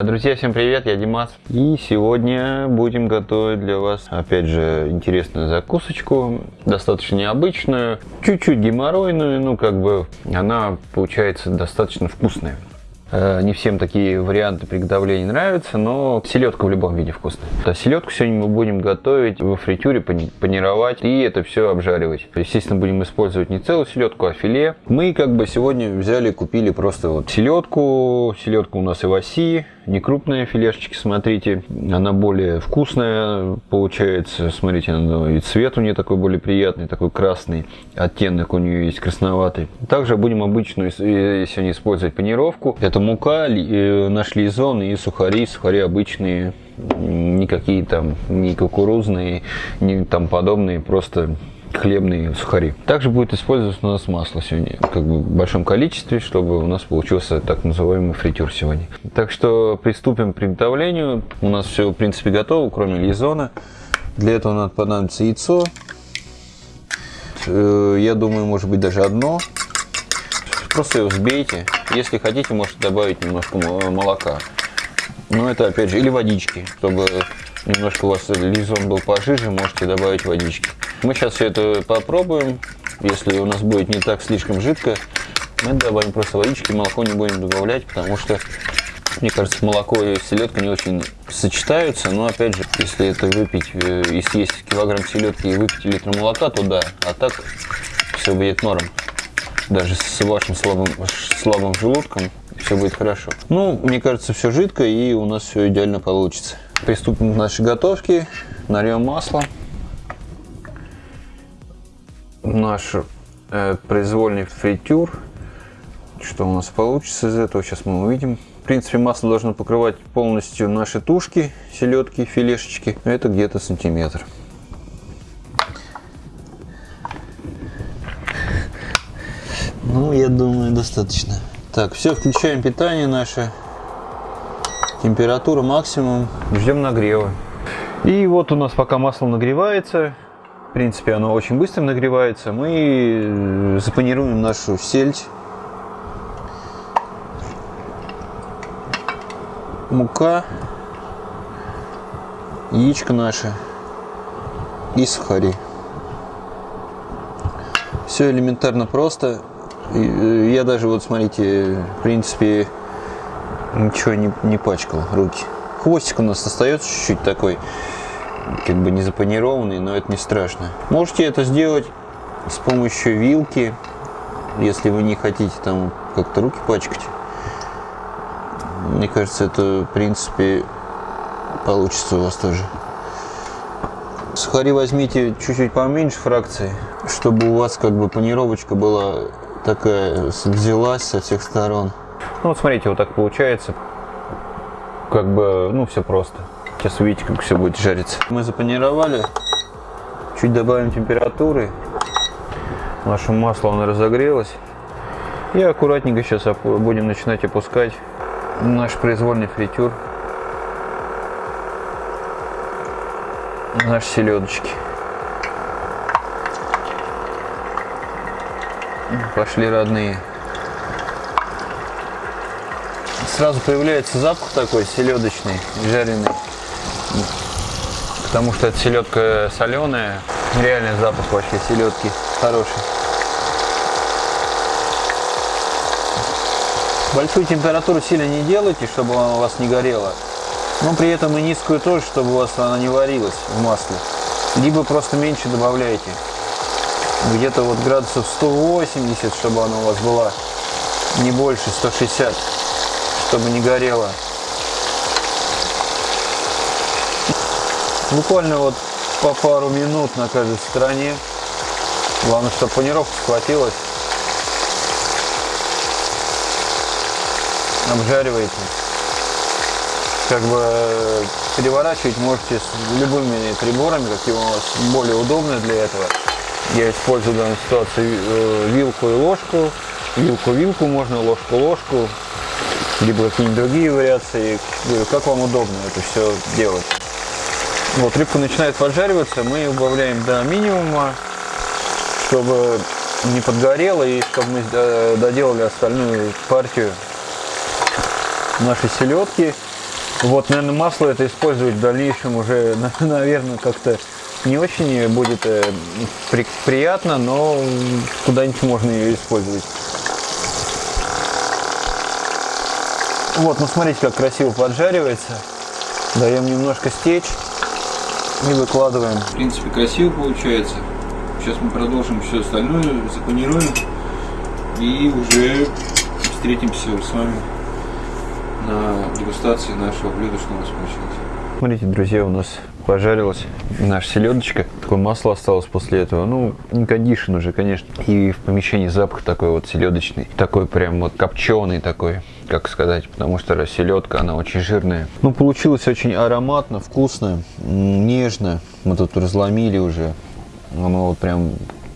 Друзья, всем привет, я Димас. И сегодня будем готовить для вас, опять же, интересную закусочку, достаточно необычную, чуть-чуть геморройную, ну как бы она получается достаточно вкусная. Э, не всем такие варианты приготовления нравятся, но селедка в любом виде вкусная. Селедку сегодня мы будем готовить во фритюре, панировать и это все обжаривать. Естественно, будем использовать не целую селедку, а филе. Мы как бы сегодня взяли, купили просто вот селедку. Селедка у нас и в оси, не крупные филешечки, смотрите. Она более вкусная получается. Смотрите, она, и цвет у нее такой более приятный, такой красный. Оттенок у нее есть красноватый. Также будем обычную сегодня использовать панировку. Это мука, э, наш лизон и сухари. Сухари обычные, никакие там, не кукурузные, не там подобные, просто хлебные сухари. Также будет использоваться у нас масло сегодня, как бы в большом количестве, чтобы у нас получился так называемый фритюр сегодня. Так что приступим к приготовлению. У нас все в принципе готово, кроме лизона. Для этого надо понадобится яйцо. Э, я думаю, может быть даже одно. Просто его взбейте. Если хотите, можете добавить немножко молока. Но это опять же, или водички, чтобы немножко у вас лизон был пожиже, можете добавить водички. Мы сейчас все это попробуем. Если у нас будет не так слишком жидко, мы добавим просто водички, молоко не будем добавлять, потому что, мне кажется, молоко и селедка не очень сочетаются. Но опять же, если это выпить, э, и съесть килограмм селедки и выпить литр молока, то да. А так все будет норм. Даже с вашим слабым, слабым желудком все будет хорошо. Ну, мне кажется, все жидко и у нас все идеально получится. Приступим к нашей готовке. Нальем масло наш э, произвольный фритюр. Что у нас получится из этого, сейчас мы увидим. В принципе, масло должно покрывать полностью наши тушки, селедки, филешечки. Это где-то сантиметр. Ну, я думаю, достаточно. Так, все, включаем питание наше. Температура максимум. Ждем нагрева. И вот у нас пока масло нагревается, в принципе, оно очень быстро нагревается. Мы э, запанируем нашу сельдь. Мука, яичко наше и сухари. Все элементарно просто. Э, я даже, вот смотрите, в принципе, ничего не, не пачкал руки. Хвостик у нас остается чуть-чуть такой как бы не запанированный, но это не страшно. Можете это сделать с помощью вилки, если вы не хотите там как-то руки пачкать. Мне кажется, это в принципе получится у вас тоже. Сухари возьмите чуть-чуть поменьше фракции, чтобы у вас как бы панировочка была такая, взялась со всех сторон. Ну вот смотрите, вот так получается. Как бы, ну все просто. Сейчас увидите, как все будет жариться. Мы запанировали. Чуть добавим температуры. Наше масло оно разогрелось. И аккуратненько сейчас будем начинать опускать наш произвольный фритюр. Наши селедочки. Пошли родные. Сразу появляется запах такой селедочный, жареный потому что эта селедка соленая. Реальный запах вообще селедки хороший. Большую температуру сильно не делайте, чтобы она у вас не горела. Но при этом и низкую тоже, чтобы у вас она не варилась в масле. Либо просто меньше добавляйте. Где-то вот градусов 180, чтобы она у вас была. Не больше, 160, чтобы не горела. Буквально вот по пару минут на каждой стороне. Главное, чтобы панировка схватилась. Обжариваете. Как бы э, переворачивать можете с любыми приборами, какие у вас более удобные для этого. Я использую в данной ситуации э, вилку и ложку. Вилку-вилку можно, ложку-ложку. Либо какие-нибудь другие вариации. Как вам удобно это все делать. Вот рыбка начинает поджариваться, мы убавляем до минимума, чтобы не подгорело и чтобы мы доделали остальную партию нашей селедки. Вот, наверное, масло это использовать в дальнейшем уже, наверное, как-то не очень будет э, при, приятно, но куда-нибудь можно ее использовать. Вот, ну смотрите, как красиво поджаривается. Даем немножко стечь и выкладываем. В принципе, красиво получается. Сейчас мы продолжим все остальное, запанируем и уже встретимся с вами на дегустации нашего блюда, что у нас получилось. Смотрите, друзья, у нас пожарилась наша селедочка. Такое масло осталось после этого. Ну, не кондишн уже, конечно. И в помещении запах такой вот селедочный. Такой прям вот копченый такой, как сказать. Потому что селедка, она очень жирная. Ну, получилось очень ароматно, вкусно, нежно. Мы тут разломили уже. Оно вот прям,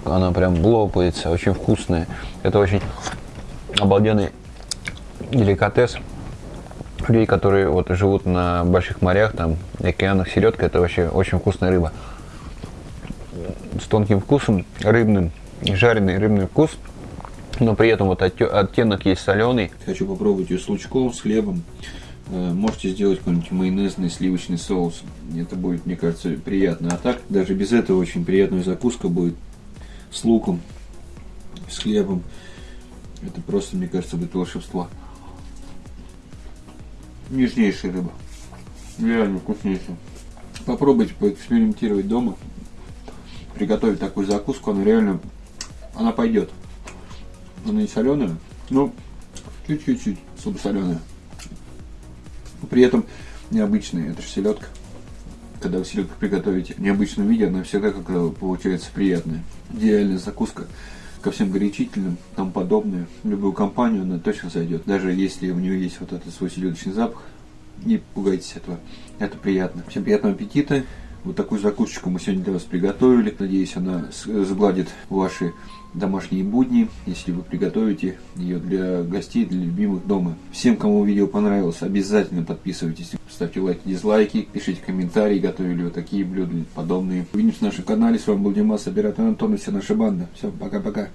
она прям лопается, очень вкусная. Это очень обалденный деликатес людей, которые вот живут на больших морях, там, океанах, селедка, это вообще очень вкусная рыба. С тонким вкусом, рыбным, жареный рыбный вкус, но при этом вот оттенок есть соленый. Хочу попробовать ее с лучком, с хлебом. Э, можете сделать какой-нибудь майонезный сливочный соус. Это будет, мне кажется, приятно. А так, даже без этого очень приятная закуска будет с луком, с хлебом. Это просто, мне кажется, будет волшебство. Нежнейшая рыба. Реально вкуснейшая. Попробуйте поэкспериментировать дома. Приготовить такую закуску. Она реально, она пойдет. Она не соленая, но чуть-чуть слабосоленая. При этом необычная. Это же селедка. Когда вы селедку приготовите в необычном виде, она всегда как получается приятная. Идеальная закуска ко всем горячительным, там подобное. Любую компанию она точно зайдет. Даже если у нее есть вот этот свой селедочный запах, не пугайтесь этого. Это приятно. Всем приятного аппетита. Вот такую закусочку мы сегодня для вас приготовили. Надеюсь, она сгладит ваши домашние будни, если вы приготовите ее для гостей, для любимых дома. Всем, кому видео понравилось, обязательно подписывайтесь, ставьте лайки, дизлайки, пишите комментарии, готовили ли вы такие блюда подобные. Увидимся на нашем канале. С вами был Димас, оператор Антон и вся наша банда. Все, пока-пока.